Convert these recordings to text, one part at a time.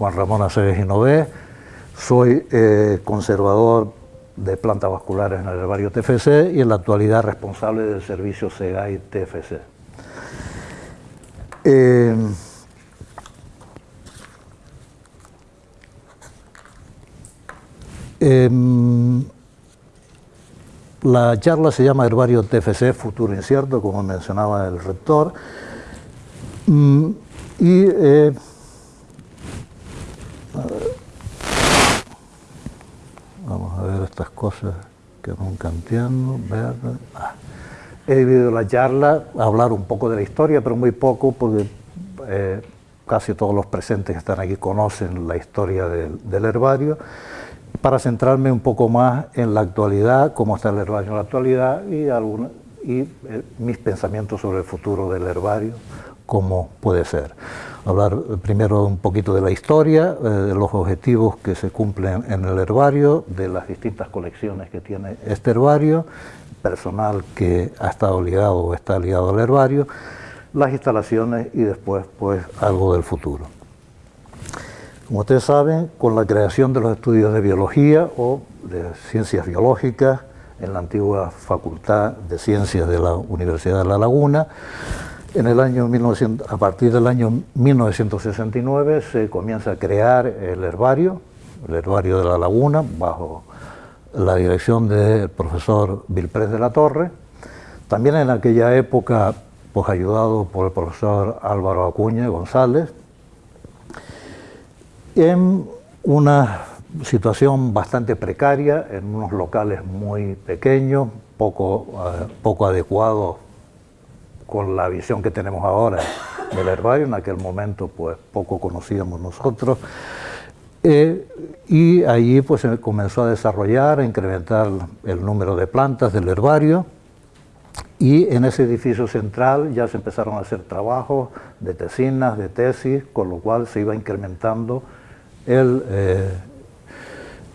Juan Ramón Aceves Inové, soy eh, conservador de plantas vasculares en el herbario TFC y en la actualidad responsable del servicio SEGAI TFC. Eh, em, la charla se llama Herbario TFC, Futuro Incierto, como mencionaba el rector. Mm, y eh, vamos a ver estas cosas que nunca entiendo. Ah, he dividido la charla a hablar un poco de la historia, pero muy poco, porque eh, casi todos los presentes que están aquí conocen la historia del herbario para centrarme un poco más en la actualidad, cómo está el herbario en la actualidad y, y eh, mis pensamientos sobre el futuro del herbario, cómo puede ser. Hablar primero un poquito de la historia, eh, de los objetivos que se cumplen en el herbario, de las distintas colecciones que tiene este herbario, personal que ha estado ligado o está ligado al herbario, las instalaciones y después pues algo del futuro. Como ustedes saben, con la creación de los estudios de biología o de ciencias biológicas en la antigua Facultad de Ciencias de la Universidad de La Laguna, en el año a partir del año 1969 se comienza a crear el herbario, el herbario de La Laguna, bajo la dirección del profesor Vilprés de la Torre. También en aquella época, pues ayudado por el profesor Álvaro Acuña González, en una situación bastante precaria, en unos locales muy pequeños, poco, eh, poco adecuados con la visión que tenemos ahora del herbario, en aquel momento pues poco conocíamos nosotros, eh, y allí pues se comenzó a desarrollar, a incrementar el número de plantas del herbario, y en ese edificio central ya se empezaron a hacer trabajos de tesinas, de tesis, con lo cual se iba incrementando el, eh,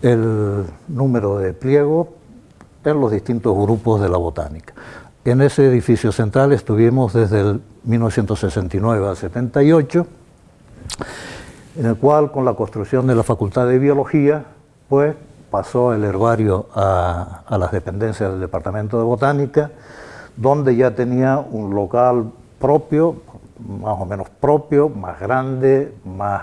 el número de pliegos en los distintos grupos de la botánica. En ese edificio central estuvimos desde el 1969 al 78, en el cual con la construcción de la Facultad de Biología, pues pasó el herbario a, las dependencias del Departamento de Botánica, donde ya tenía un local propio, más o menos propio, más grande, más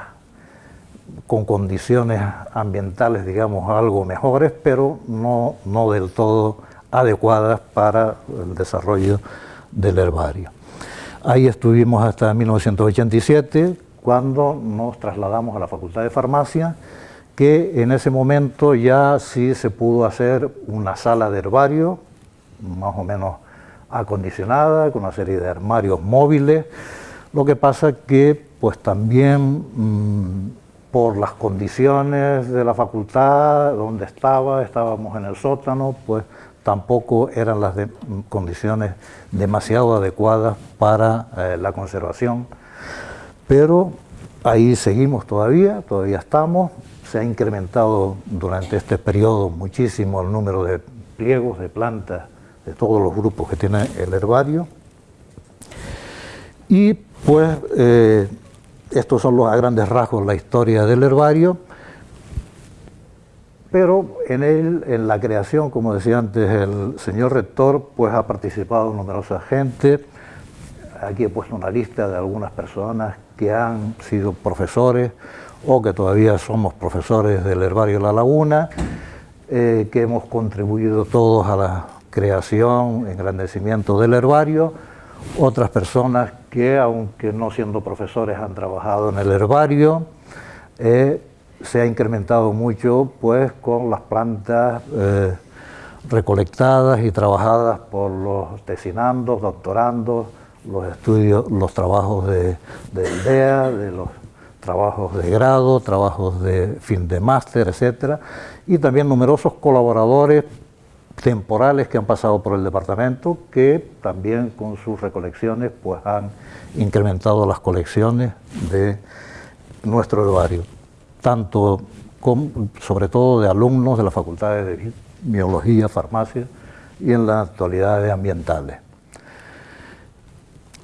con condiciones ambientales, digamos, algo mejores, pero no, no del todo adecuadas para el desarrollo del herbario. Ahí estuvimos hasta 1987, cuando nos trasladamos a la Facultad de Farmacia, que en ese momento ya sí se pudo hacer una sala de herbario, más o menos acondicionada, con una serie de armarios móviles, lo que pasa que pues también mm, por las condiciones de la facultad, donde estaba, estábamos en el sótano, pues tampoco eran las condiciones demasiado adecuadas para eh, la conservación. Pero ahí seguimos todavía, todavía estamos, se ha incrementado durante este periodo muchísimo el número de pliegos de plantas de todos los grupos que tiene el herbario. Y pues eh, estos son los a grandes rasgos la historia del herbario, pero en él, en la creación, como decía antes el señor rector, pues ha participado numerosa gente. Aquí he puesto una lista de algunas personas que han sido profesores o que todavía somos profesores del herbario La Laguna, eh, que hemos contribuido todos a la creación, engrandecimiento del herbario, otras personas que, aunque no siendo profesores, han trabajado en el herbario. Eh, se ha incrementado mucho pues, con las plantas eh, recolectadas y trabajadas por los tesinandos, doctorandos, los estudios, los trabajos de, de de los trabajos de grado, trabajos de fin de máster, etcétera, y también numerosos colaboradores temporales que han pasado por el departamento que también con sus recolecciones pues han incrementado las colecciones de nuestro herbario, tanto sobre todo de alumnos de las facultades de biología, farmacia y en las actualidades ambientales.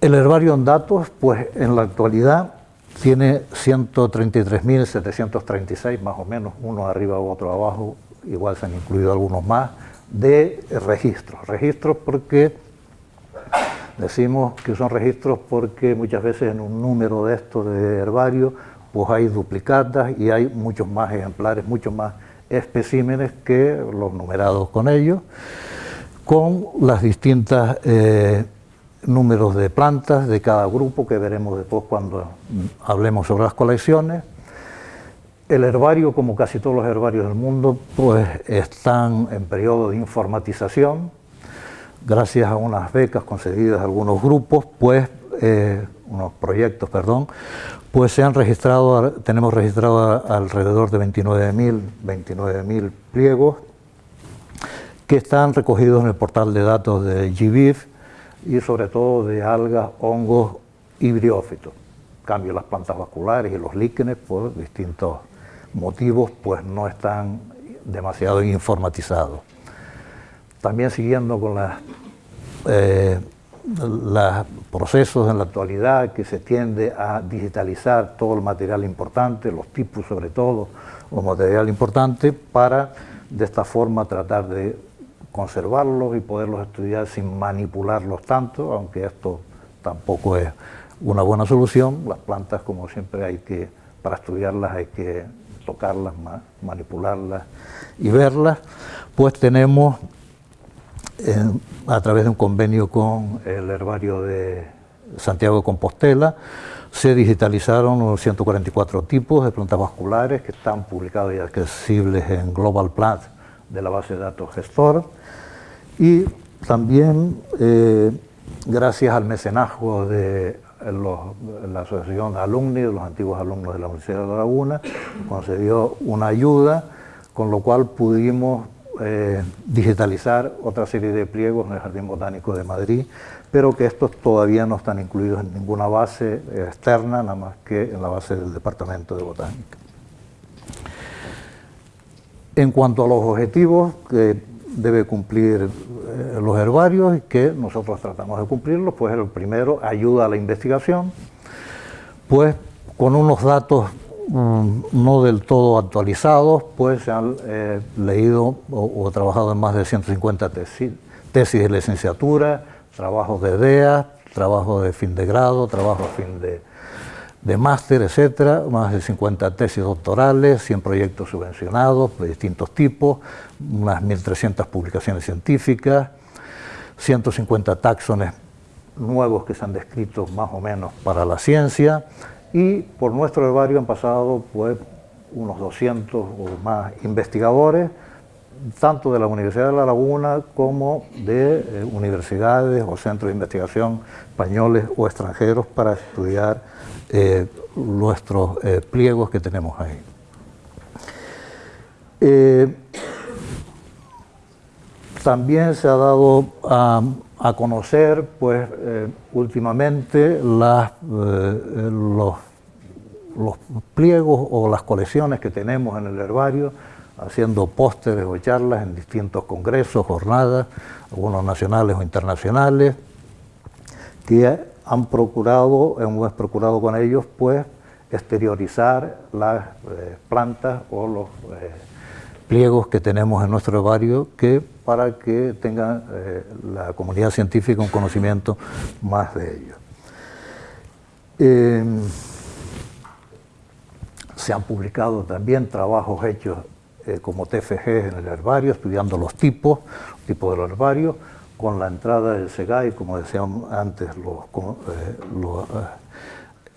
El herbario en datos, pues en la actualidad tiene 133.736 más o menos, uno arriba u otro abajo, igual se han incluido algunos más, de registros. Registros porque decimos que son registros porque muchas veces en un número de estos de herbario pues hay duplicadas y hay muchos más ejemplares, muchos más especímenes que los numerados con ellos, con las distintas eh, números de plantas de cada grupo que veremos después cuando hablemos sobre las colecciones. El herbario, como casi todos los herbarios del mundo, pues están en periodo de informatización, gracias a unas becas concedidas a algunos grupos, pues, eh, unos proyectos, perdón, pues se han registrado, tenemos registrado alrededor de 29.000 29 pliegos que están recogidos en el portal de datos de GBIF y sobre todo de algas, hongos y briófitos. cambio, las plantas vasculares y los líquenes por distintos motivos pues no están demasiado informatizados. También siguiendo con las eh, los procesos en la actualidad que se tiende a digitalizar todo el material importante, los tipos sobre todo, los material importante, para de esta forma tratar de conservarlos y poderlos estudiar sin manipularlos tanto, aunque esto tampoco es una buena solución. Las plantas, como siempre, hay que, para estudiarlas hay que tocarlas, manipularlas y verlas. Pues tenemos a través de un convenio con el herbario de Santiago de Compostela, se digitalizaron 144 tipos de plantas vasculares que están publicados y accesibles en Global Plant de la base de datos gestor. Y también eh, gracias al mecenazgo de la Asociación de Alumni, de los antiguos alumnos de la Universidad de La Laguna, concedió una ayuda con lo cual pudimos eh, digitalizar otra serie de pliegos en el Jardín Botánico de Madrid, pero que estos todavía no están incluidos en ninguna base externa, nada más que en la base del Departamento de Botánica. En cuanto a los objetivos que debe cumplir eh, los herbarios y que nosotros tratamos de cumplirlos, pues el primero, ayuda a la investigación, pues con unos datos Mm, no del todo actualizados, pues se han eh, leído o, trabajado en más de 150 tesis, tesis de licenciatura, trabajos de DEA, trabajos de fin de grado, trabajos de fin de, de máster, etcétera, más de 50 tesis doctorales, 100 proyectos subvencionados de distintos tipos, unas 1.300 publicaciones científicas, 150 taxones nuevos que se han descrito más o menos para la ciencia, y por nuestro herbario han pasado pues, unos 200 o más investigadores, tanto de la Universidad de La Laguna como de eh, universidades o centros de investigación españoles o extranjeros para estudiar eh, nuestros eh, pliegos que tenemos ahí. También se ha dado a a conocer pues eh, últimamente las, eh, los, los, pliegos o las colecciones que tenemos en el herbario, haciendo pósteres o charlas en distintos congresos, jornadas, algunos nacionales o internacionales, que han procurado, hemos procurado con ellos pues exteriorizar las eh, plantas o los pliegos que tenemos en nuestro herbario que para que tenga eh, la comunidad científica un conocimiento más de ellos. Em, se han publicado también trabajos hechos eh, como TFG en el herbario, estudiando los tipos, tipos de los herbarios, con la entrada del SEGAI, como decíamos antes, eh,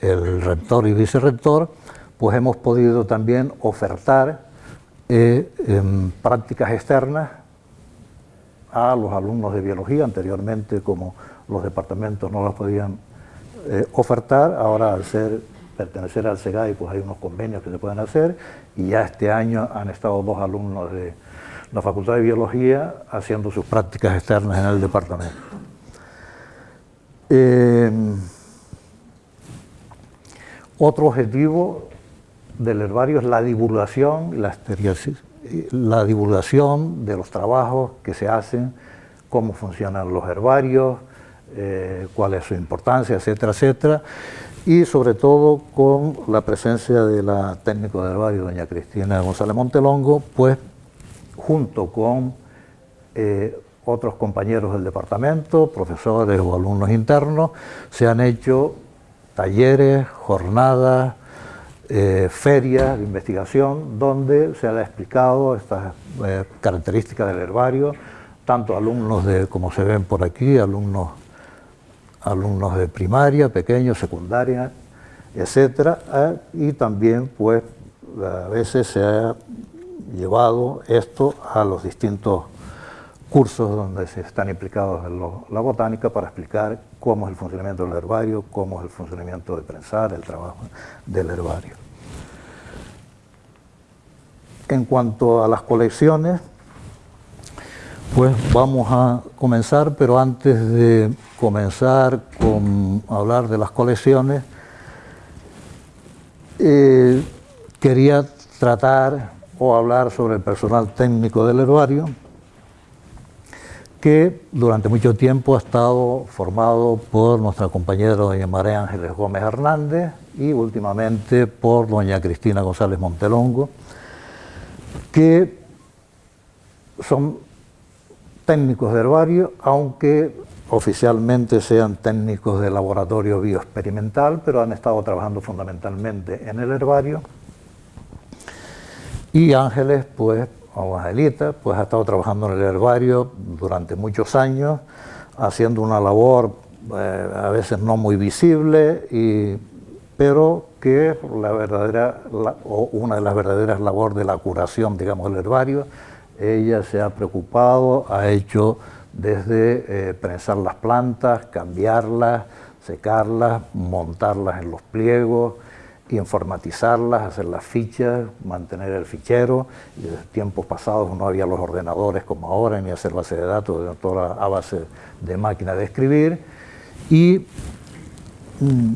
el rector y vicerrector, pues hemos podido también ofertar em, prácticas externas a los alumnos de biología, anteriormente como los departamentos no las podían eh, ofertar, ahora al ser, pertenecer al SEGAI pues hay unos convenios que se pueden hacer y ya este año han estado dos alumnos de la Facultad de Biología haciendo sus prácticas externas en el departamento. Em, otro objetivo del herbario es la divulgación y la estereosis la divulgación de los trabajos que se hacen, cómo funcionan los herbarios, eh, cuál es su importancia, etcétera, etcétera. y sobre todo con la presencia de la técnico del barrio, doña Cristina González Montelongo, pues junto con eh, otros compañeros del departamento, profesores o alumnos internos, se han hecho talleres, jornadas, eh, ferias de investigación donde se ha explicado estas eh, características del herbario, tanto alumnos de, como se ven por aquí, alumnos, alumnos de primaria, pequeños, secundaria, etcétera, eh, y también pues a veces se ha llevado esto a los distintos cursos donde se están implicados en la botánica para explicar cómo es el funcionamiento del herbario, cómo es el funcionamiento de prensar, el trabajo del herbario. En cuanto a las colecciones, pues vamos a comenzar, pero antes de comenzar con hablar de las colecciones, eh, quería tratar o hablar sobre el personal técnico del herbario, que durante mucho tiempo ha estado formado por nuestra compañera doña María Ángeles Gómez Hernández y últimamente por doña Cristina González Montelongo, que son técnicos de herbario, aunque oficialmente sean técnicos de laboratorio bioexperimental, pero han estado trabajando fundamentalmente en el herbario. Y Ángeles, pues, pues ha estado trabajando en el herbario durante muchos años, haciendo una labor eh, a veces no muy visible, pero que la verdadera, o una de las verdaderas labores de la curación, digamos, del herbario, ella se ha preocupado, ha hecho desde eh, prensar las plantas, cambiarlas, secarlas, montarlas en los pliegos, informatizarlas, hacer las fichas, mantener el fichero. Y desde tiempos pasados no había los ordenadores como ahora, ni hacer base de datos, toda a base de máquina de escribir. Y mm,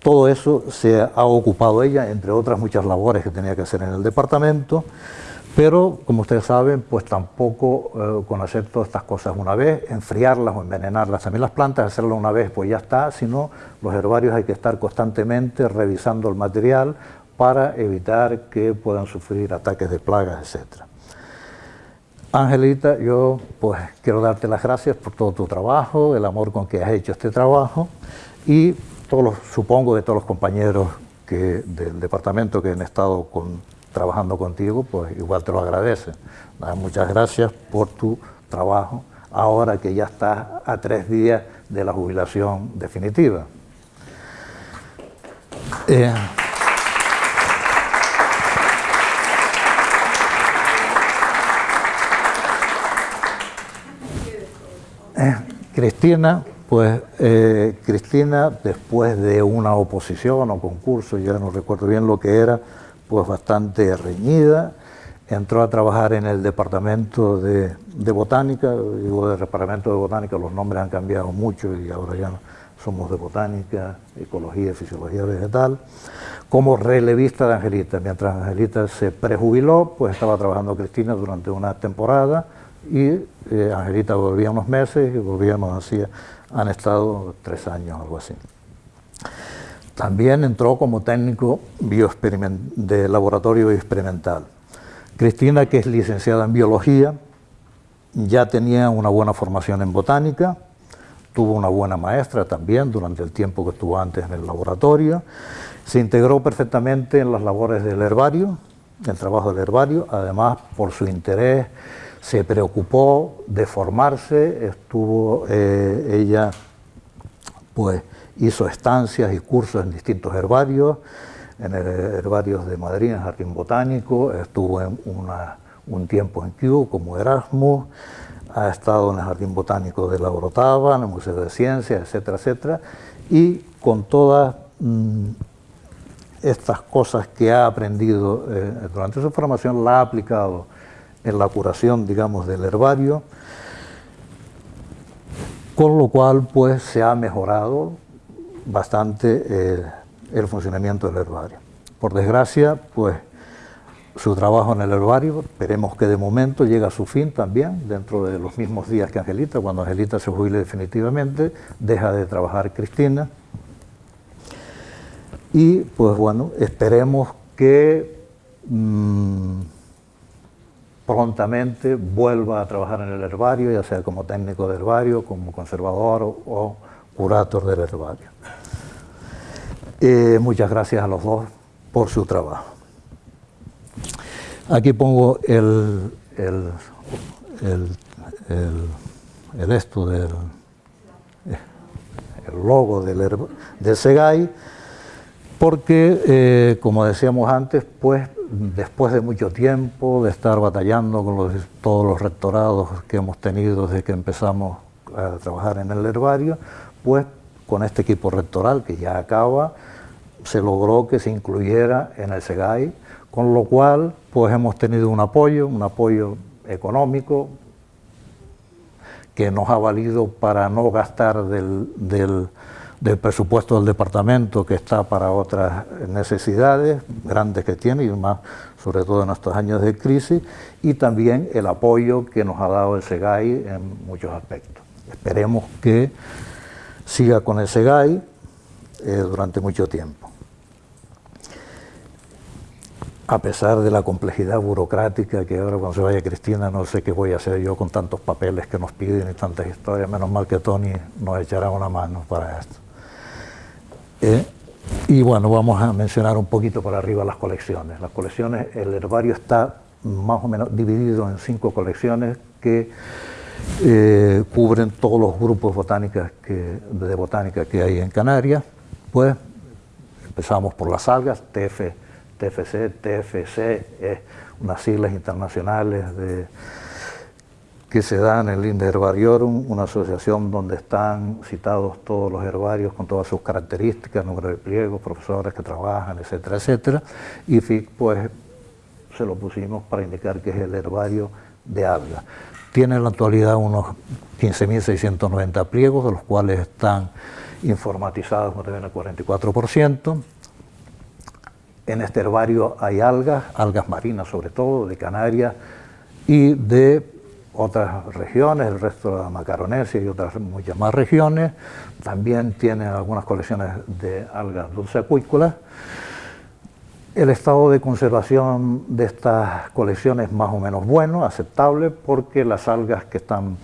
todo eso se ha ocupado ella, entre otras muchas labores que tenía que hacer en el departamento. Pero, como ustedes saben, pues tampoco eh, con hacer todas estas cosas una vez, enfriarlas o envenenarlas también las plantas, hacerlo una vez pues ya está, sino los herbarios hay que estar constantemente revisando el material para evitar que puedan sufrir ataques de plagas, etc. Angelita, yo pues quiero darte las gracias por todo tu trabajo, el amor con que has hecho este trabajo y todos los, supongo de todos los compañeros que, del departamento que han estado con trabajando contigo, pues igual te lo agradece. Muchas gracias por tu trabajo, ahora que ya estás a tres días de la jubilación definitiva. Eh, eh, Cristina, pues eh, Cristina, después de una oposición o concurso, ya no recuerdo bien lo que era, pues bastante reñida, entró a trabajar en el departamento de, botánica, digo del departamento de botánica, los nombres han cambiado mucho y ahora ya somos de botánica, ecología, fisiología vegetal, como relevista de Angelita. Mientras Angelita se prejubiló, pues estaba trabajando Cristina durante una temporada y eh, Angelita volvía unos meses y volvíamos así, han estado tres años, algo así. También entró como técnico de laboratorio experimental. Cristina, que es licenciada en biología, ya tenía una buena formación en botánica, tuvo una buena maestra también durante el tiempo que estuvo antes en el laboratorio, se integró perfectamente en las labores del herbario, el trabajo del herbario, además por su interés se preocupó de formarse, estuvo eh, ella pues hizo estancias y cursos en distintos herbarios, en el herbario de Madrid, en el Jardín Botánico, estuvo un tiempo en Kew como Erasmus, ha estado en el Jardín Botánico de la Orotava, en el Museo de Ciencias, etcétera, etcétera, y con todas mm, estas cosas que ha aprendido eh, durante su formación, la ha aplicado en la curación, digamos, del herbario, con lo cual pues se ha mejorado bastante eh, el funcionamiento del herbario. Por desgracia, pues su trabajo en el herbario, esperemos que de momento llegue a su fin también, dentro de los mismos días que Angelita, cuando Angelita se jubile definitivamente, deja de trabajar Cristina, y pues bueno, esperemos que mm, prontamente vuelva a trabajar en el herbario, ya sea como técnico de herbario, como conservador o, curator del herbario. Eh, muchas gracias a los dos por su trabajo. Aquí pongo el, el, el, esto del el logo del, del SEGAI, porque, eh, como decíamos antes, pues después de mucho tiempo de estar batallando con todos los rectorados que hemos tenido desde que empezamos a trabajar en el herbario, pues con este equipo rectoral que ya acaba, se logró que se incluyera en el SEGAI, con lo cual pues hemos tenido un apoyo, un apoyo económico que nos ha valido para no gastar del, del, presupuesto del departamento que está para otras necesidades grandes que tiene y más sobre todo en estos años de crisis y también el apoyo que nos ha dado el SEGAI en muchos aspectos. Esperemos que siga con el SEGAI eh, durante mucho tiempo a pesar de la complejidad burocrática que ahora cuando se vaya Cristina no sé qué voy a hacer yo con tantos papeles que nos piden y tantas historias, menos mal que Tony nos echará una mano para esto. Eh, y bueno, vamos a mencionar un poquito por arriba las colecciones. Las colecciones, el herbario está más o menos dividido en cinco colecciones que eh, cubren todos los grupos botánicos que, de botánica que hay en Canarias. Pues empezamos por las algas, TF TFC, TFC, es unas siglas internacionales de, que se dan en el Linde Herbariorum, una asociación donde están citados todos los herbarios con todas sus características, número de pliegos, profesores que trabajan, etcétera, etcétera. Y FIC, pues, se lo pusimos para indicar que es el herbario de algas. Tiene en la actualidad unos 15.690 pliegos, de los cuales están informatizados, como ven, el 44%. En este herbario hay algas, algas marinas sobre todo, de Canarias y de otras regiones, el resto de la Macaronesia y otras muchas más regiones. También tiene algunas colecciones de algas dulceacuícolas. El estado de conservación de estas colecciones es más o menos bueno, aceptable, porque las algas que están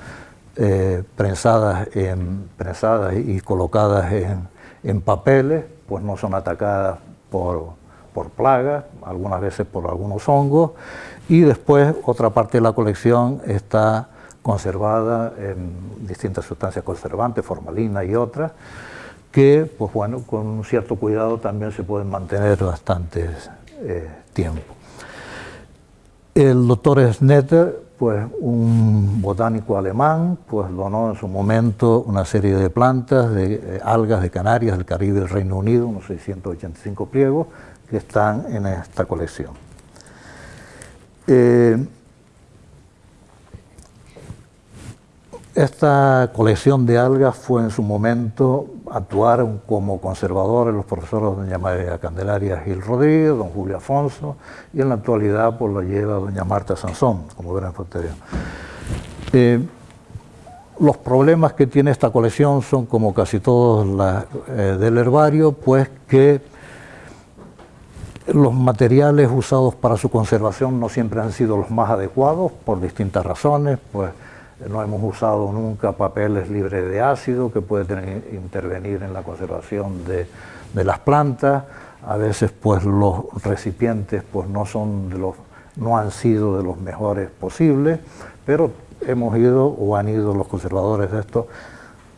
eh, prensadas, en, prensadas y colocadas en, en papeles, pues no son atacadas por por plagas, algunas veces por algunos hongos, y después otra parte de la colección está conservada en distintas sustancias conservantes, formalina y otras, que, pues bueno, con un cierto cuidado también se pueden mantener bastante eh, tiempo. El doctor Snetter, pues un botánico alemán, pues donó en su momento una serie de plantas, de eh, algas de Canarias, del Caribe del Reino Unido, unos 685 pliegos, que están en esta colección. Eh, esta colección de algas fue en su momento, actuaron como conservadores los profesores doña María Candelaria Gil Rodríguez, don Julio Afonso, y en la actualidad pues lo lleva doña Marta Sansón, como verán posterior. Eh, los problemas que tiene esta colección son, como casi todos eh, del herbario, pues que los materiales usados para su conservación no siempre han sido los más adecuados por distintas razones, pues no hemos usado nunca papeles libres de ácido que pueden intervenir en la conservación de, las plantas, a veces pues los recipientes pues no son los no han sido de los mejores posibles, pero hemos ido o han ido los conservadores de esto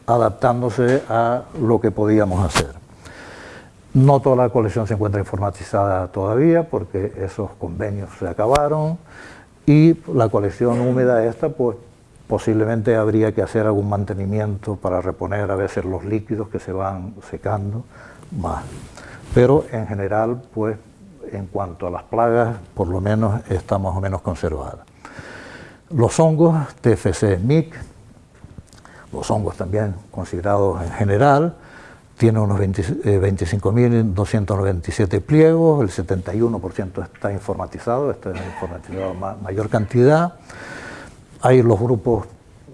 adaptándose a lo que podíamos hacer. No toda la colección se encuentra informatizada todavía porque esos convenios se acabaron y la colección húmeda esta, pues posiblemente habría que hacer algún mantenimiento para reponer a veces los líquidos que se van secando más. Pero en general, pues en cuanto a las plagas, por lo menos está más o menos conservada. Los hongos, TFC MIC, los hongos también considerados en general, tiene unos 25.297 eh, pliegos, el 71% está informatizado, está informatizado mayor cantidad. Hay los grupos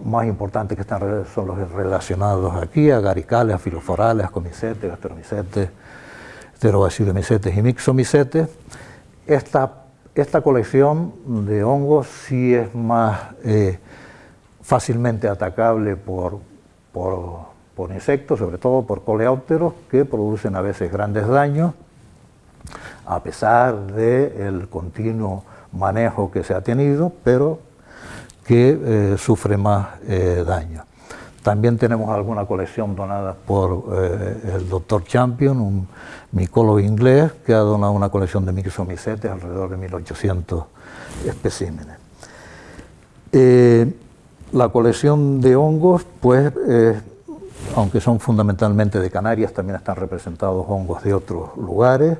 más importantes que están son los relacionados aquí, agaricales, filoforales, comicetes, gastromycetes, pterobacillomicetes y mixomicetes. Esta, esta colección de hongos sí es más eh, fácilmente atacable por, por, insectos, sobre todo por coleópteros, que producen a veces grandes daños, a pesar del continuo manejo que se ha tenido, pero que eh, sufre más eh, daño. También tenemos alguna colección donada por eh, el doctor Champion, un micólogo inglés, que ha donado una colección de mixomicetes, alrededor de 1800 especímenes. la colección de hongos, pues, aunque son fundamentalmente de Canarias, también están representados hongos de otros lugares,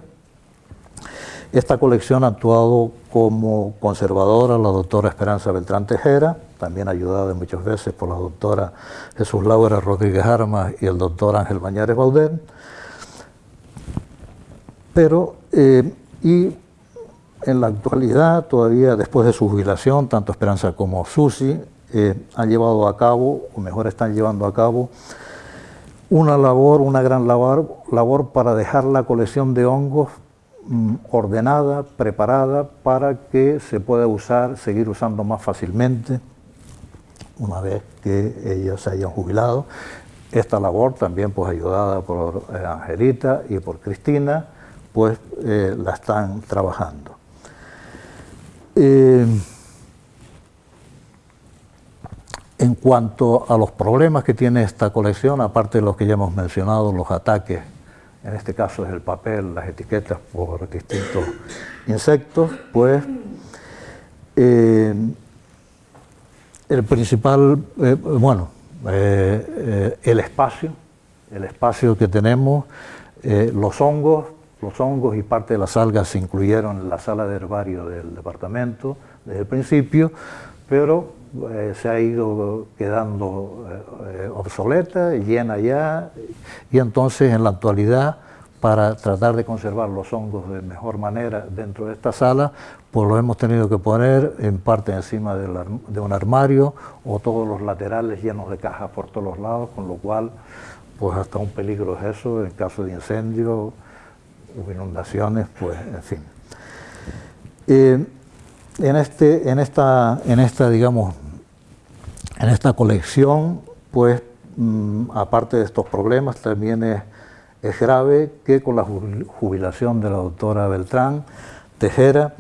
esta colección ha actuado como conservadora la doctora Esperanza Beltrán Tejera, también ayudada muchas veces por la doctora Jesús Laura Rodríguez Armas y el doctor Ángel Bañares Baudén. Pero, eh, y en la actualidad, todavía después de su jubilación, tanto Esperanza como Susi eh, han llevado a cabo, o mejor están llevando a cabo, una labor, una gran labor, labor para dejar la colección de hongos ordenada, preparada para que se pueda usar, seguir usando más fácilmente una vez que ellos se hayan jubilado. Esta labor también pues ayudada por eh, Angelita y por Cristina, pues eh, la están trabajando. Eh, en cuanto a los problemas que tiene esta colección, aparte de los que ya hemos mencionado, los ataques en este caso es el papel, las etiquetas por distintos insectos, pues eh, el principal, eh, bueno, eh, el espacio, el espacio que tenemos, los hongos, los hongos y parte de las algas se incluyeron en la sala de herbario del departamento desde el principio, pero eh, se ha ido quedando eh, obsoleta, llena ya, y entonces en la actualidad, para tratar de conservar los hongos de mejor manera dentro de esta sala, pues lo hemos tenido que poner en parte encima de un armario o todos los laterales llenos de cajas por todos los lados, con lo cual pues hasta un peligro es eso, en caso de incendio o inundaciones, pues en fin. Eh, en, este, en, esta, en esta, digamos, en esta colección, pues, mm, aparte de estos problemas, también es, grave que con la jubilación de la doctora Beltrán Tejera,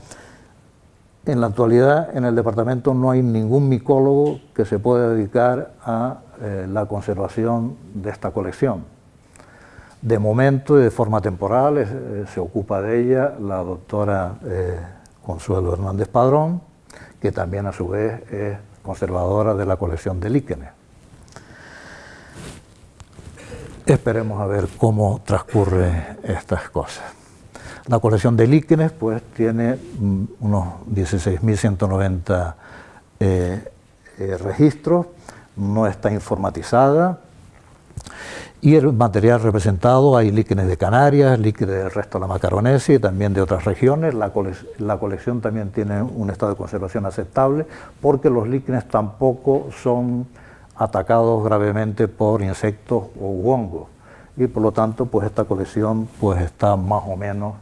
en la actualidad en el departamento no hay ningún micólogo que se pueda dedicar a eh, la conservación de esta colección. De momento y de forma temporal eh, se ocupa de ella la doctora eh, Consuelo Hernández Padrón, que también a su vez es conservadora de la colección de líquenes. Esperemos a ver cómo transcurre estas cosas. La colección de líquenes pues tiene mm, unos 16.190 eh, eh, registros, no está informatizada, y el material representado, hay líquenes de Canarias, líquenes del resto de la Macaronesia y también de otras regiones. La, colección también tiene un estado de conservación aceptable porque los líquenes tampoco son atacados gravemente por insectos o hongos. Y por lo tanto, pues esta colección pues está más o menos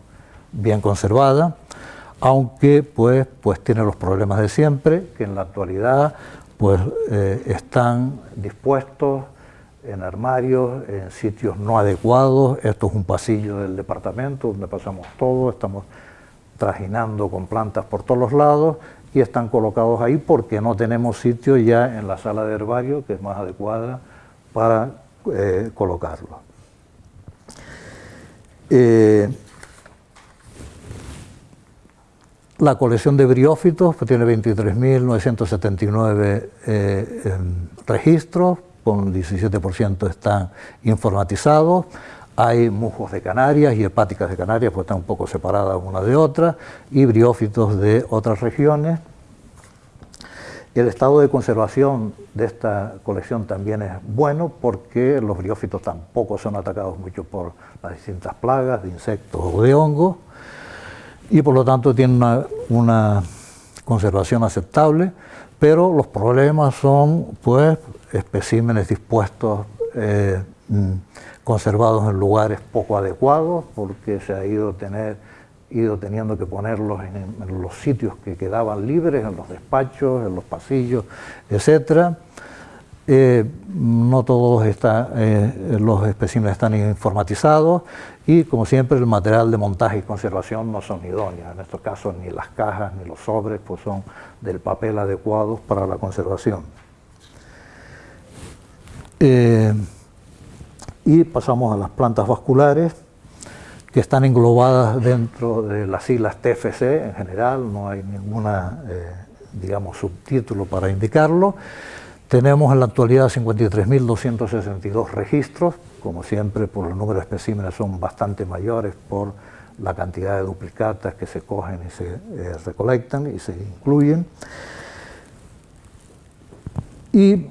bien conservada, aunque pues, pues tiene los problemas de siempre, que en la actualidad pues eh, están dispuestos en armarios, en sitios no adecuados. Esto es un pasillo del departamento donde pasamos todo, estamos trajinando con plantas por todos los lados y están colocados ahí porque no tenemos sitio ya en la sala de herbario, que es más adecuada, para eh, colocarlos. Eh, la colección de briófitos pues, tiene 23.979 eh, em, registros, con 17% están informatizados. Hay musgos de Canarias y hepáticas de Canarias, pues están un poco separadas una de otra, y briófitos de otras regiones. El estado de conservación de esta colección también es bueno porque los briófitos tampoco son atacados mucho por las distintas plagas de insectos o de hongos y por lo tanto tienen una conservación aceptable, pero los problemas son pues especímenes dispuestos eh, mm, conservados en lugares poco adecuados porque se ha ido, teniendo que ponerlos en, los sitios que quedaban libres, en los despachos, en los pasillos, etc. Eh, no todos eh, los especímenes están informatizados y, como siempre, el material de montaje y conservación no son idóneos. En estos casos, ni las cajas ni los sobres pues son del papel adecuados para la conservación. Eh, y pasamos a las plantas vasculares, que están englobadas dentro de las siglas TFC en general, no hay ninguna, digamos, subtítulo para indicarlo. Tenemos en la actualidad 53.262 registros, como siempre por el número de especímenes son bastante mayores por la cantidad de duplicatas que se cogen y se eh, recolectan y se incluyen. Y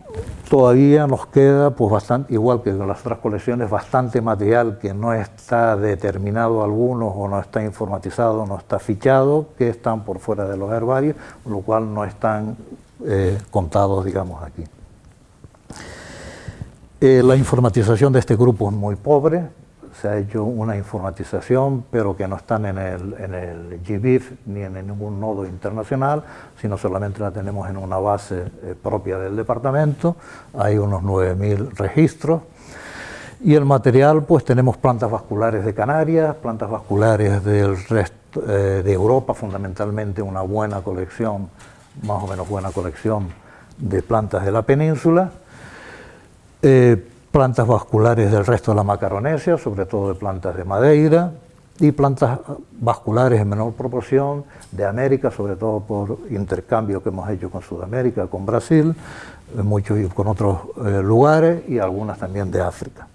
todavía nos queda, pues bastante, igual que en las otras colecciones, bastante material que no está determinado algunos o no está informatizado, no está fichado, que están por fuera de los herbarios, lo cual no están eh, contados, digamos, aquí. Eh, la informatización de este grupo es muy pobre, se ha hecho una informatización, pero que no están en el, en el GBIF ni en ningún nodo internacional, sino solamente la tenemos en una base eh, propia del departamento, hay unos 9.000 registros, y el material, pues tenemos plantas vasculares de Canarias, plantas vasculares del resto de Europa, fundamentalmente una buena colección más o menos buena colección de plantas de la península, eh, plantas vasculares del resto de la Macaronesia, sobre todo de plantas de Madeira, y plantas vasculares en menor proporción de América, sobre todo por intercambio que hemos hecho con Sudamérica, con Brasil, eh, muchos con otros eh, lugares, y algunas también de África.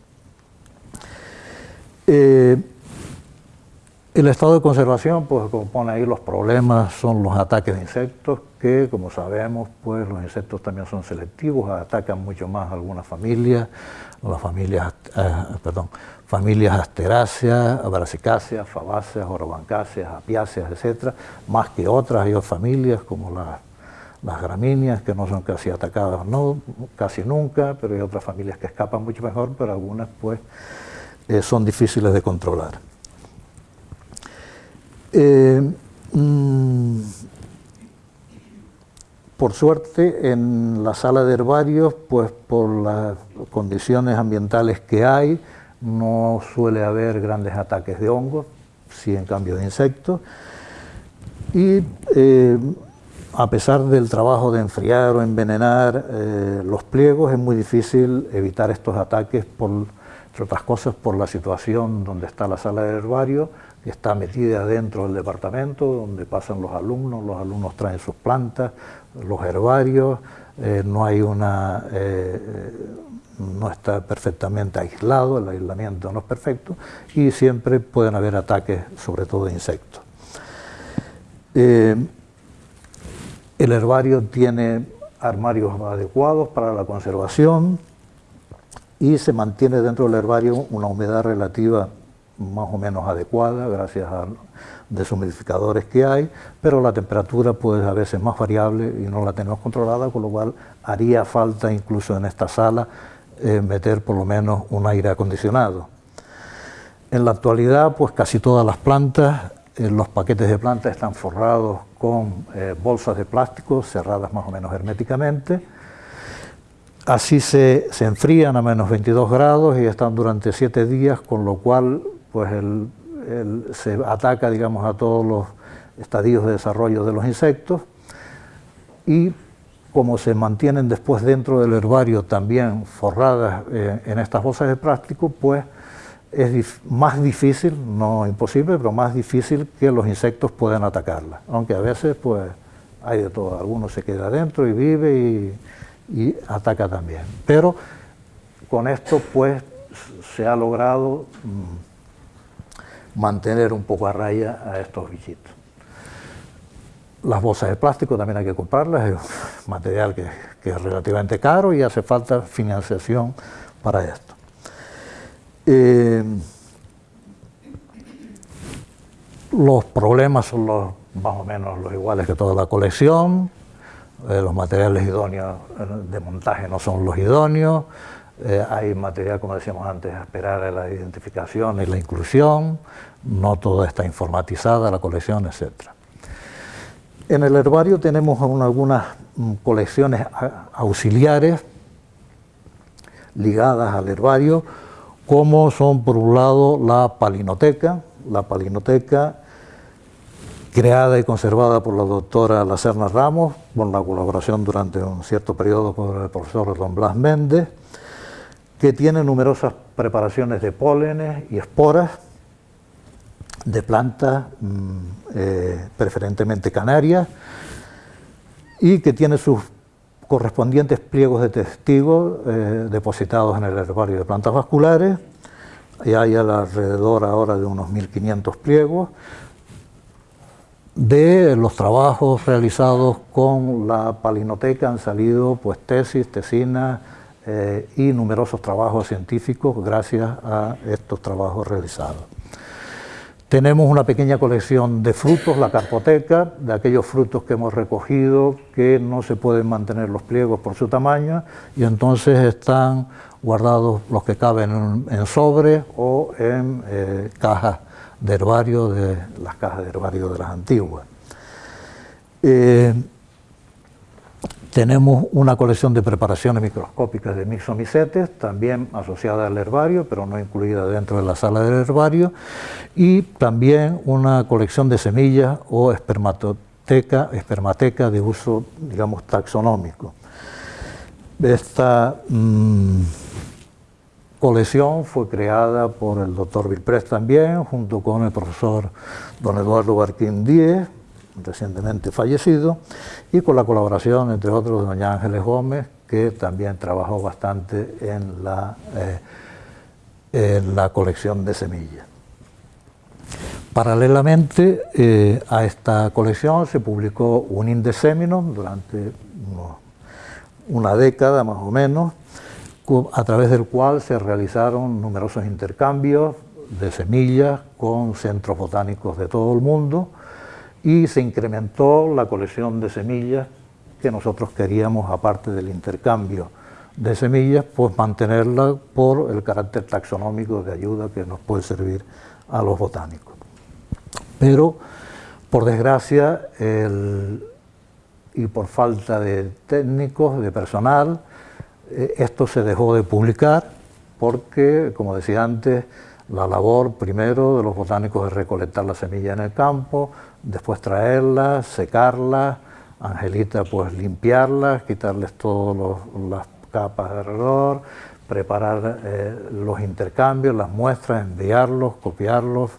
El estado de conservación, pues como pone ahí, los problemas son los ataques de insectos, que como sabemos, pues los insectos también son selectivos, atacan mucho más a algunas familias, las familias, eh, perdón, familias asteráceas, abrasicáceas, fabáceas, orobancáceas, apiáceas, etcétera, más que otras, hay otras familias como las, las gramíneas, que no son casi atacadas, no, casi nunca, pero hay otras familias que escapan mucho mejor, pero algunas pues eh, son difíciles de controlar. Eh, mm, por suerte, en la sala de herbarios, pues por las condiciones ambientales que hay, no suele haber grandes ataques de hongos, sí en cambio de insectos. Y eh, a pesar del trabajo de enfriar o envenenar eh, los pliegos, es muy difícil evitar estos ataques, por, entre otras cosas, por la situación donde está la sala de herbario, está metida dentro del departamento, donde pasan los alumnos, los alumnos traen sus plantas, los herbarios, eh, no hay una... Eh, no está perfectamente aislado, el aislamiento no es perfecto, y siempre pueden haber ataques, sobre todo de insectos. Eh, el herbario tiene armarios adecuados para la conservación y se mantiene dentro del herbario una humedad relativa más o menos adecuada gracias a deshumidificadores que hay, pero la temperatura puede a veces más variable y no la tenemos controlada, con lo cual haría falta incluso en esta sala eh, meter por lo menos un aire acondicionado. En la actualidad, pues casi todas las plantas, eh, los paquetes de plantas están forrados con eh, bolsas de plástico cerradas más o menos herméticamente, Así se, se, enfrían a menos 22 grados y están durante 7 días, con lo cual pues se ataca digamos, a todos los estadios de desarrollo de los insectos y como se mantienen después dentro del herbario también forradas eh, en estas bolsas de plástico, pues es más difícil, no imposible, pero más difícil que los insectos puedan atacarlas. Aunque a veces pues hay de todo, alguno se queda adentro y vive y, ataca también. Pero con esto pues se ha logrado... Mm, mantener un poco a raya a estos bichitos. Las bolsas de plástico también hay que comprarlas, es un material que, es relativamente caro y hace falta financiación para esto. Eh, los problemas son los, más o menos los iguales que toda la colección, eh, los materiales idóneos de montaje no son los idóneos, eh, hay material, como decíamos antes, a esperar a la identificación y la inclusión, no todo está informatizada, la colección, etc. En el herbario tenemos algunas mm, colecciones auxiliares ligadas al herbario, como son por un lado la palinoteca, la palinoteca creada y conservada por la doctora Lacerna Ramos, con la colaboración durante un cierto periodo con el profesor Don Blas Méndez, que tiene numerosas preparaciones de pólenes y esporas de plantas, mm, eh, preferentemente canarias, y que tiene sus correspondientes pliegos de testigos eh, depositados en el herbario de plantas vasculares, y hay alrededor ahora de unos 1.500 pliegos, de los trabajos realizados con la palinoteca. Han salido pues tesis, tesinas eh, y numerosos trabajos científicos gracias a estos trabajos realizados. Tenemos una pequeña colección de frutos, la carpoteca, de aquellos frutos que hemos recogido que no se pueden mantener los pliegos por su tamaño y entonces están guardados los que caben en, sobre o en eh, cajas de herbario, de las cajas de herbario de las antiguas. Eh, tenemos una colección de preparaciones microscópicas de mixomicetes, también asociada al herbario, pero no incluida dentro de la sala del herbario, y también una colección de semillas o espermatoteca, espermateca de uso, digamos, taxonómico. Esta mm, colección fue creada por el doctor Vilprés también, junto con el profesor don Eduardo Barquín Díez, recientemente fallecido, y con la colaboración, entre otros, de doña Ángeles Gómez, que también trabajó bastante en la, eh, en la colección de semillas. Paralelamente eh, a esta colección se publicó un Indeseminum durante una década más o menos, a través del cual se realizaron numerosos intercambios de semillas con centros botánicos de todo el mundo y se incrementó la colección de semillas que nosotros queríamos, aparte del intercambio de semillas, pues mantenerla por el carácter taxonómico de ayuda que nos puede servir a los botánicos. Pero, por desgracia, y por falta de técnicos, de personal, eh, esto se dejó de publicar porque, como decía antes, la labor primero de los botánicos es recolectar la semilla en el campo, después traerla, secarla, Angelita pues limpiarlas, quitarles todas las capas de alrededor, preparar eh, los intercambios, las muestras, enviarlos, copiarlos,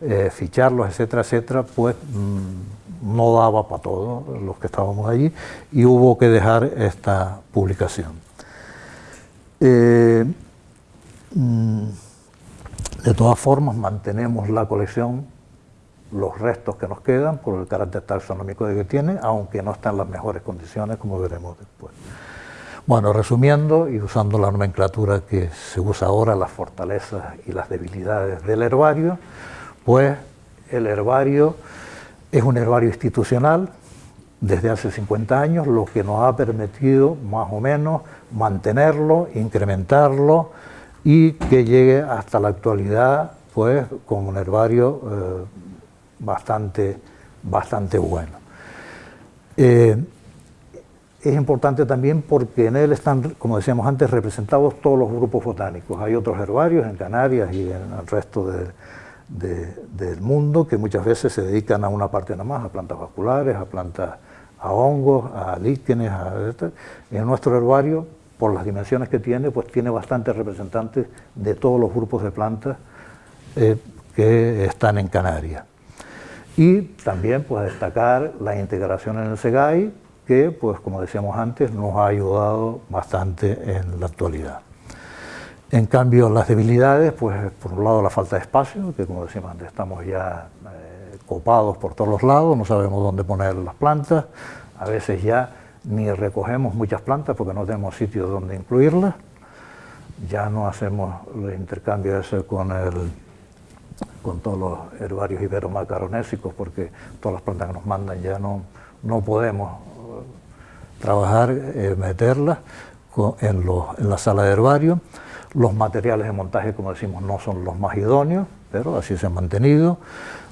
eh, ficharlos, etcétera, etcétera, pues mm, no daba para todos los que estábamos allí y hubo que dejar esta publicación. Eh, mm, de todas formas, mantenemos la colección, los restos que nos quedan, por el carácter taxonómico que tiene, aunque no están en las mejores condiciones, como veremos después. Bueno, resumiendo y usando la nomenclatura que se usa ahora, las fortalezas y las debilidades del herbario, pues el herbario es un herbario institucional desde hace 50 años, lo que nos ha permitido más o menos mantenerlo, incrementarlo y que llegue hasta la actualidad pues con un herbario eh, bastante, bastante bueno. Eh, es importante también porque en él están, como decíamos antes, representados todos los grupos botánicos. Hay otros herbarios en Canarias y en el resto del mundo que muchas veces se dedican a una parte nada más, a plantas vasculares, a plantas, a hongos, a líquenes, a, en nuestro herbario por las dimensiones que tiene, pues tiene bastantes representantes de todos los grupos de plantas eh, que están en Canarias. Y también pues destacar la integración en el SEGAI, que pues como decíamos antes nos ha ayudado bastante en la actualidad. En cambio las debilidades, pues por un lado la falta de espacio, que como decíamos antes estamos ya eh, copados por todos los lados, no sabemos dónde poner las plantas, a veces ya ni recogemos muchas plantas porque no tenemos sitio donde incluirlas, ya no hacemos el intercambio ese con, el, con todos los herbarios iberomacaronésicos porque todas las plantas que nos mandan ya no, no podemos eh, trabajar, eh, meterlas, en, la sala de herbario. Los materiales de montaje, como decimos, no son los más idóneos, pero así se han mantenido.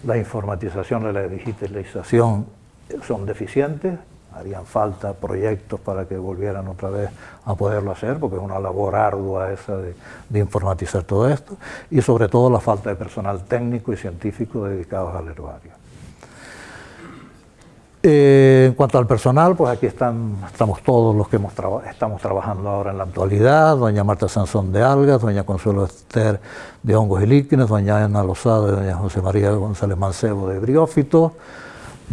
La informatización y la digitalización son deficientes, harían falta proyectos para que volvieran otra vez a poderlo hacer, porque es una labor ardua esa de, informatizar todo esto, y sobre todo la falta de personal técnico y científico dedicados al herbario. Eh, en cuanto al personal, pues aquí están, estamos todos los que hemos estamos trabajando ahora en la actualidad, doña Marta Sansón de Algas, doña Consuelo Esther de Hongos y Líquenes, doña Ana Lozada y doña José María González Mancebo de Briófitos,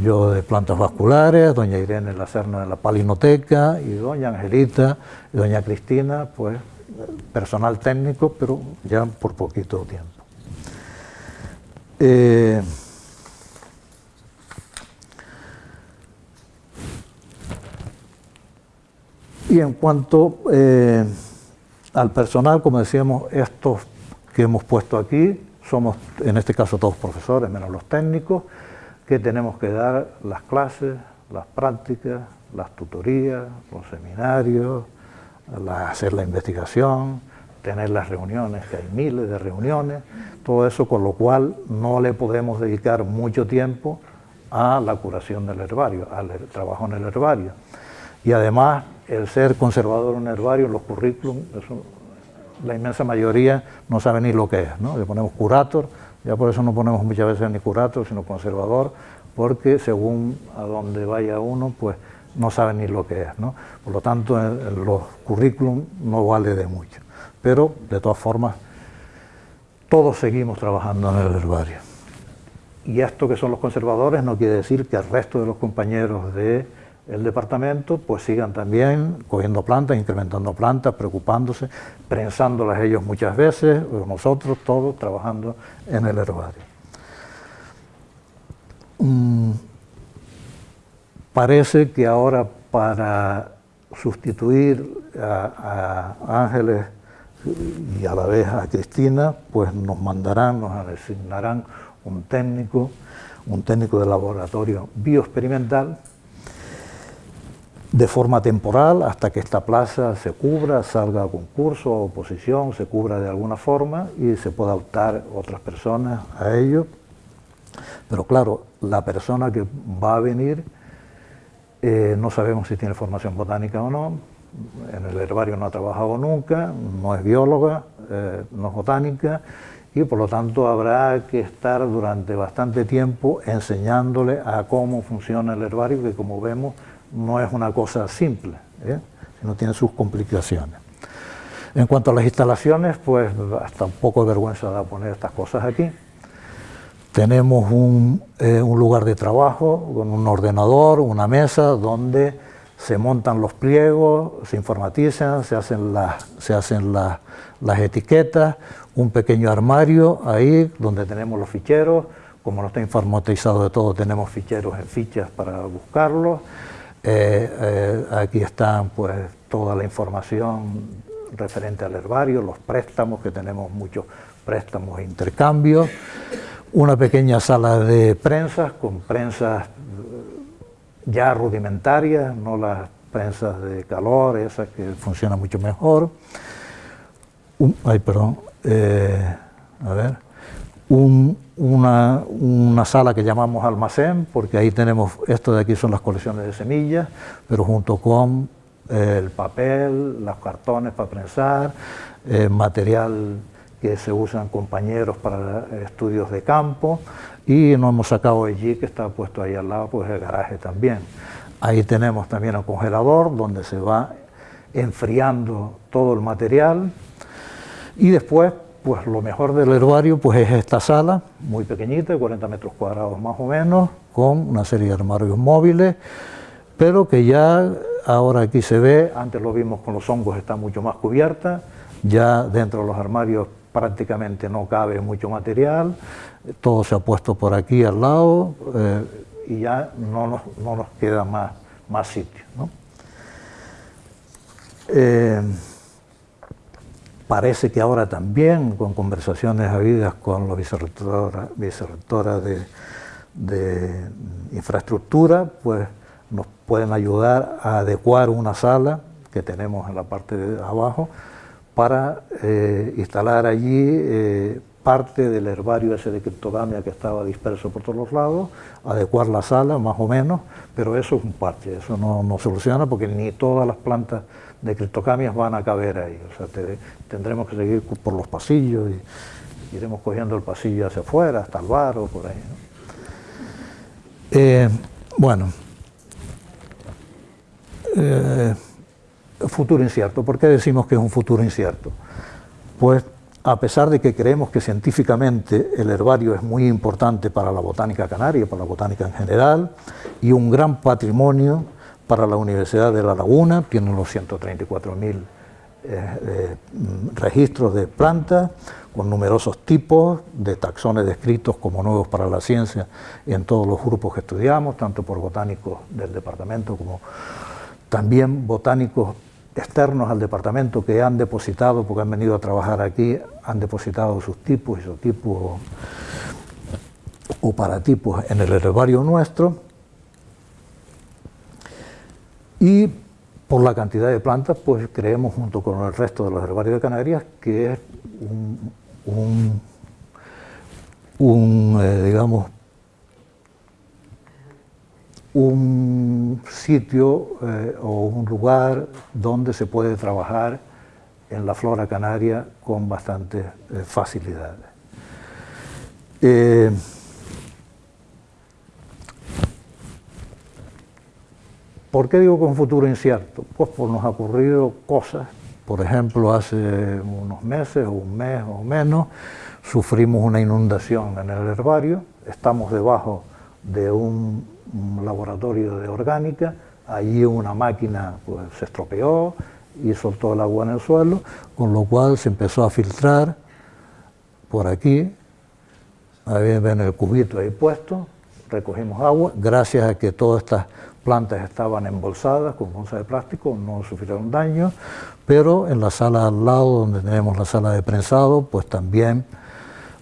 yo de plantas vasculares, doña Irene Lacerna de la palinoteca y doña Angelita y doña Cristina, pues personal técnico, pero ya por poquito tiempo. Eh, y en cuanto eh, al personal, como decíamos, estos que hemos puesto aquí, somos en este caso todos profesores, menos los técnicos, que tenemos que dar las clases, las prácticas, las tutorías, los seminarios, hacer la investigación, tener las reuniones, que hay miles de reuniones, todo eso con lo cual no le podemos dedicar mucho tiempo a la curación del herbario, al trabajo en el herbario. Y además, el ser conservador en un herbario, los currículums, la inmensa mayoría no sabe ni lo que es, ¿no? Le ponemos curator, ya por eso no ponemos muchas veces ni curator, sino conservador, porque según a donde vaya uno, pues no sabe ni lo que es. ¿no? Por lo tanto, en, los currículum no vale de mucho. Pero, de todas formas, todos seguimos trabajando en el herbario. Y esto que son los conservadores no quiere decir que el resto de los compañeros de el departamento pues sigan también cogiendo plantas, incrementando plantas, preocupándose, prensándolas ellos muchas veces, nosotros todos trabajando en el herbario. Mm, parece que ahora para sustituir a, a, Ángeles y a la vez a Cristina, pues nos mandarán, nos asignarán un técnico, un técnico de laboratorio bioexperimental, de forma temporal hasta que esta plaza se cubra, salga a concurso o oposición, se cubra de alguna forma y se pueda optar otras personas a ello. Pero claro, la persona que va a venir eh, no sabemos si tiene formación botánica o no, en el herbario no ha trabajado nunca, no es bióloga, eh, no es botánica, y por lo tanto habrá que estar durante bastante tiempo enseñándole a cómo funciona el herbario, que como vemos no es una cosa simple, ¿eh? sino tiene sus complicaciones. En cuanto a las instalaciones, pues hasta un poco de vergüenza da poner estas cosas aquí. Tenemos un, eh, lugar de trabajo con un ordenador, una mesa donde se montan los pliegos, se informatizan, se hacen, las, se hacen las etiquetas, un pequeño armario ahí donde tenemos los ficheros, como no está informatizado de todo, tenemos ficheros en fichas para buscarlos, eh, eh, aquí están pues toda la información referente al herbario, los préstamos, que tenemos muchos préstamos e intercambios, una pequeña sala de prensas con prensas ya rudimentarias, no las prensas de calor, esas que funcionan mucho mejor. ay, perdón, eh, a ver, un, una, sala que llamamos almacén, porque ahí tenemos, esto de aquí son las colecciones de semillas, pero junto con eh, el papel, los cartones para prensar, eh, material que se usan compañeros para estudios de campo, y nos hemos sacado allí, que está puesto ahí al lado, pues el garaje también. Ahí tenemos también el congelador, donde se va enfriando todo el material, y después pues lo mejor del herbario pues es esta sala, muy pequeñita, de 40 metros cuadrados más o menos, con una serie de armarios móviles, pero que ya ahora aquí se ve, antes lo vimos con los hongos, está mucho más cubierta, ya dentro de los armarios prácticamente no cabe mucho material, todo se ha puesto por aquí al lado eh, y ya no nos, queda más, más sitio. Eh, Parece que ahora también, con conversaciones habidas con la vicerrectora, de, infraestructura, pues nos pueden ayudar a adecuar una sala que tenemos en la parte de abajo para eh, instalar allí eh, parte del herbario ese de criptogamia que estaba disperso por todos los lados, adecuar la sala más o menos, pero eso es un parche, eso no, no soluciona porque ni todas las plantas de criptogamias van a caber ahí, o sea, tendremos que seguir por los pasillos y iremos cogiendo el pasillo hacia afuera, hasta el bar o por ahí. Eh, bueno, futuro incierto. ¿Por qué decimos que es un futuro incierto? Pues a pesar de que creemos que científicamente el herbario es muy importante para la botánica canaria, para la botánica en general, y un gran patrimonio para la Universidad de La Laguna, tiene los 134.000 eh, eh, registros de plantas, con numerosos tipos de taxones descritos como nuevos para la ciencia en todos los grupos que estudiamos, tanto por botánicos del departamento como también botánicos externos al departamento que han depositado, porque han venido a trabajar aquí, han depositado sus tipos, isotipos o paratipos en el herbario nuestro. Y por la cantidad de plantas, pues creemos junto con el resto de los herbarios de Canarias que es un, eh, digamos, un sitio eh, o un lugar donde se puede trabajar en la flora canaria con bastante eh, facilidad. ¿Por qué digo con futuro incierto? Pues por nos ha ocurrido cosas, por ejemplo, hace unos meses un mes o menos, sufrimos una inundación en el herbario, estamos debajo de un un laboratorio de orgánica, allí una máquina pues, se estropeó y soltó el agua en el suelo, con lo cual se empezó a filtrar por aquí, ahí ven el cubito ahí puesto, recogimos agua, gracias a que todas estas plantas estaban embolsadas con bolsas de plástico, no sufrieron daño, pero en la sala al lado, donde tenemos la sala de prensado, pues también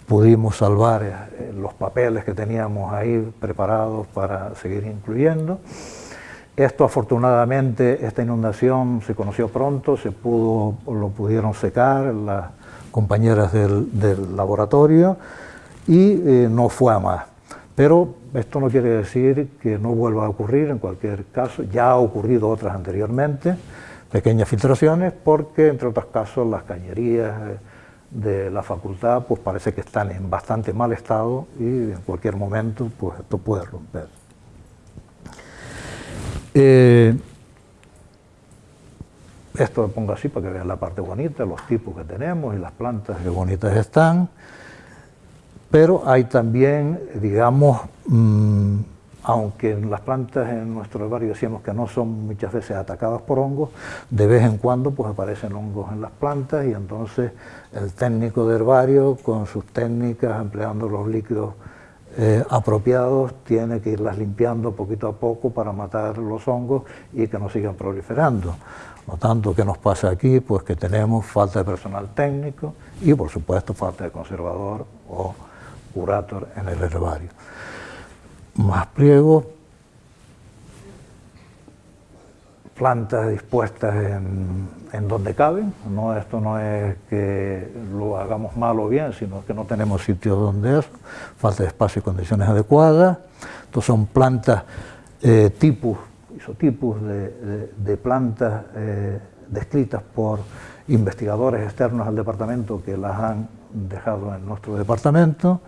pudimos salvar eh, los papeles que teníamos ahí preparados para seguir incluyendo. Esto afortunadamente, esta inundación se conoció pronto, se pudo, lo pudieron secar las compañeras del, laboratorio y eh, no fue a más. Pero esto no quiere decir que no vuelva a ocurrir, en cualquier caso, ya ha ocurrido otras anteriormente, pequeñas filtraciones, porque entre otros casos las cañerías, eh, de la facultad pues parece que están en bastante mal estado y en cualquier momento pues esto puede romper. Eh, esto lo pongo así para que vean la parte bonita, los tipos que tenemos y las plantas que bonitas están, pero hay también, digamos, mm, aunque en las plantas en nuestro herbario decíamos que no son muchas veces atacadas por hongos, de vez en cuando pues aparecen hongos en las plantas y entonces el técnico de herbario con sus técnicas, empleando los líquidos eh, apropiados, tiene que irlas limpiando poquito a poco para matar los hongos y que no sigan proliferando. No tanto que nos pasa aquí, pues que tenemos falta de personal técnico y por supuesto falta de conservador o curator en el herbario. Más pliegos, plantas dispuestas en, donde caben, no, esto no es que lo hagamos mal o bien, sino que no tenemos sitios donde eso, falta de espacio y condiciones adecuadas, estos son plantas eh, tipos, isotipos de, de, plantas eh, descritas por investigadores externos al departamento que las han dejado en nuestro departamento.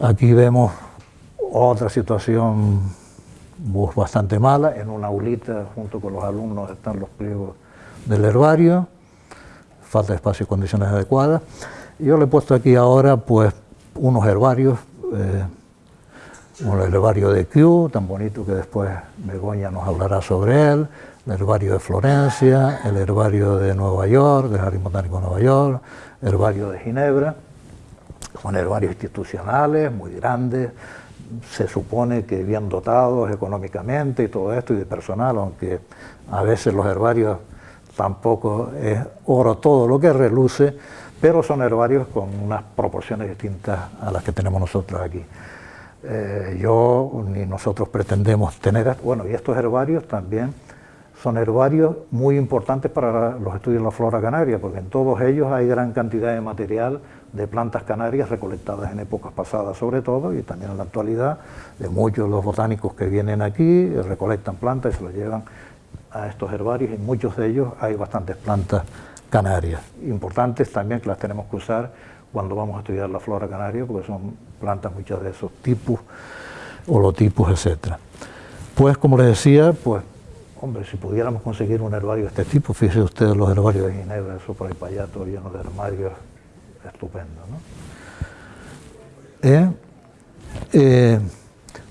Aquí vemos otra situación bastante mala, en una aulita junto con los alumnos están los pliegos del herbario, falta de espacio y condiciones adecuadas. Yo le he puesto aquí ahora pues unos herbarios, eh, un herbario de Kew, tan bonito que después Begoña nos hablará sobre él, el herbario de Florencia, el herbario de Nueva York, del Jardín Botánico de Nueva York, el herbario de Ginebra, son herbarios institucionales muy grandes, se supone que bien dotados económicamente y todo esto y de personal, aunque a veces los herbarios tampoco es oro todo lo que reluce, pero son herbarios con unas proporciones distintas a las que tenemos nosotros aquí. Eh, yo ni nosotros pretendemos tener, bueno, y estos herbarios también son herbarios muy importantes para los estudios de la flora canaria, porque en todos ellos hay gran cantidad de material de plantas canarias recolectadas en épocas pasadas sobre todo, y también en la actualidad, de muchos de los botánicos que vienen aquí, recolectan plantas y se las llevan a estos herbarios, y en muchos de ellos hay bastantes plantas canarias, importantes también que las tenemos que usar cuando vamos a estudiar la flora canaria, porque son plantas muchas de esos tipos, holotipos, etcétera. Pues como les decía, pues Hombre, si pudiéramos conseguir un herbario de este tipo, fíjense ustedes los herbarios de Ginebra, eso por ahí para allá, todo lleno de armarios, estupendo. ¿no? Eh, eh,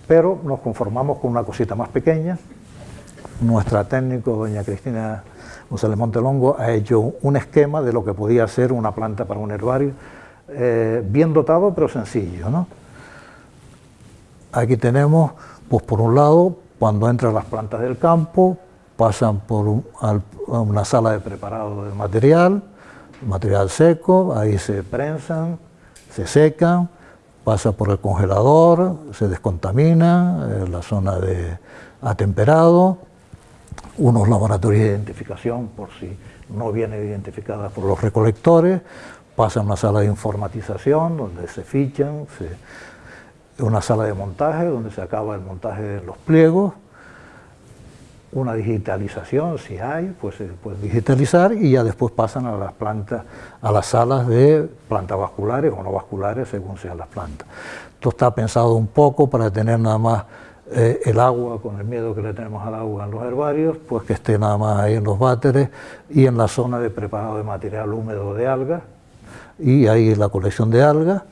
pero nos conformamos con una cosita más pequeña. Nuestra técnico, doña Cristina González Montelongo, ha hecho un esquema de lo que podía ser una planta para un herbario, eh, bien dotado pero sencillo. ¿no? Aquí tenemos, pues por un lado, cuando entran las plantas del campo, pasan por una sala de preparado de material, material seco, ahí se prensan, se secan, pasa por el congelador, se descontamina, eh, la zona de atemperado, unos laboratorios de identificación por si no viene identificada por los recolectores, pasa a una sala de informatización donde se fichan, una sala de montaje donde se acaba el montaje de los pliegos, una digitalización, si hay, pues se puede digitalizar y ya después pasan a las plantas, a las salas de plantas vasculares o no vasculares según sean las plantas. Esto está pensado un poco para tener nada más eh, el agua, con el miedo que le tenemos al agua en los herbarios, pues que esté nada más ahí en los váteres y en la zona de preparado de material húmedo de algas. Y ahí la colección de algas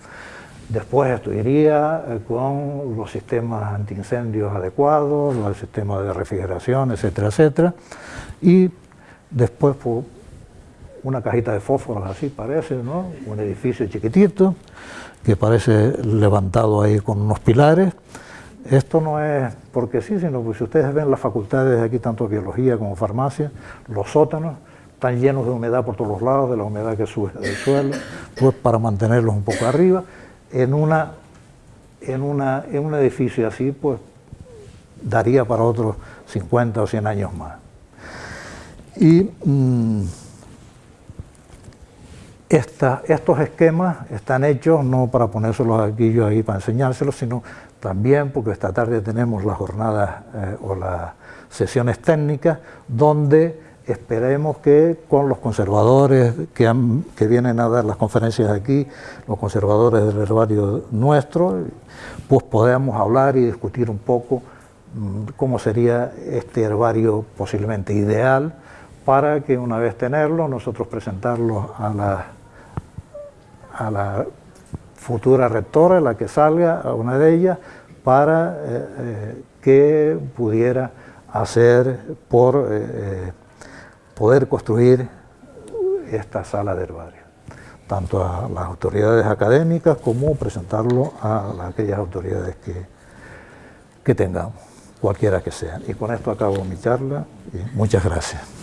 Después estudiaría eh, con los sistemas antiincendios adecuados, el sistema de refrigeración, etcétera, etcétera. Y después una cajita de fósforos así parece, ¿no? Un edificio chiquitito que parece levantado ahí con unos pilares. Esto no es porque sí, sino que si ustedes ven las facultades de aquí, tanto biología como farmacia, los sótanos, están llenos de humedad por todos los lados, de la humedad que sube del suelo, pues para mantenerlos un poco arriba en, una, en, una, en un edificio así, pues daría para otros 50 o 100 años más. Y mm, estos esquemas están hechos no para ponérselos aquí yo ahí para enseñárselos, sino también porque esta tarde tenemos las jornadas eh, o las sesiones técnicas donde esperemos que con los conservadores que, vienen a dar las conferencias aquí, los conservadores del herbario nuestro, pues podamos hablar y discutir un poco mm, cómo sería este herbario posiblemente ideal para que una vez tenerlo, nosotros presentarlo a la, futura rectora, la que salga, a una de ellas, para eh, eh, que pudiera hacer por... Eh, poder construir esta sala de herbario, tanto a las autoridades académicas como presentarlo a aquellas autoridades que, que tengamos, cualquiera que sean. Y con esto acabo mi charla y muchas gracias.